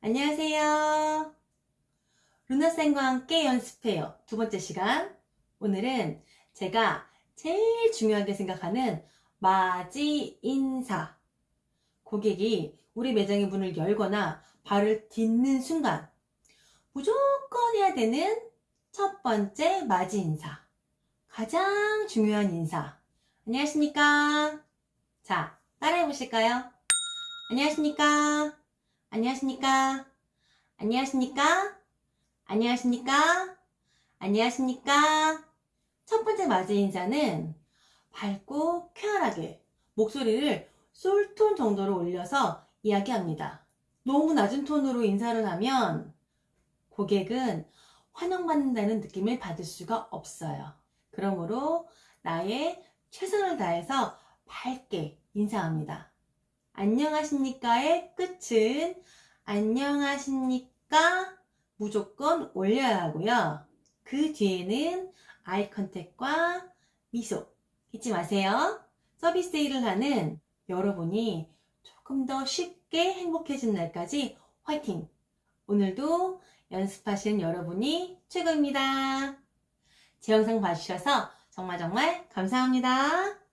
안녕하세요. 루나쌤과 함께 연습해요. 두 번째 시간. 오늘은 제가 제일 중요하게 생각하는 맞이 인사. 고객이 우리 매장의 문을 열거나 발을 딛는 순간 무조건 해야 되는 첫 번째 맞이 인사. 가장 중요한 인사. 안녕하십니까? 자, 따라해 보실까요? 안녕하십니까? 안녕하십니까? 안녕하십니까? 안녕하십니까? 안녕하십니까? 첫 번째 맞이 인사는 밝고 쾌활하게 목소리를 솔톤 정도로 올려서 이야기합니다. 너무 낮은 톤으로 인사를 하면 고객은 환영받는다는 느낌을 받을 수가 없어요. 그러므로 나의 최선을 다해서 밝게 인사합니다. 안녕하십니까의 끝은 안녕하십니까 무조건 올려야 하고요. 그 뒤에는 아이 컨택과 미소 잊지 마세요. 서비스 일을 하는 여러분이 조금 더 쉽게 행복해진 날까지 화이팅! 오늘도 연습하신 여러분이 최고입니다. 제 영상 봐주셔서 정말 정말 감사합니다.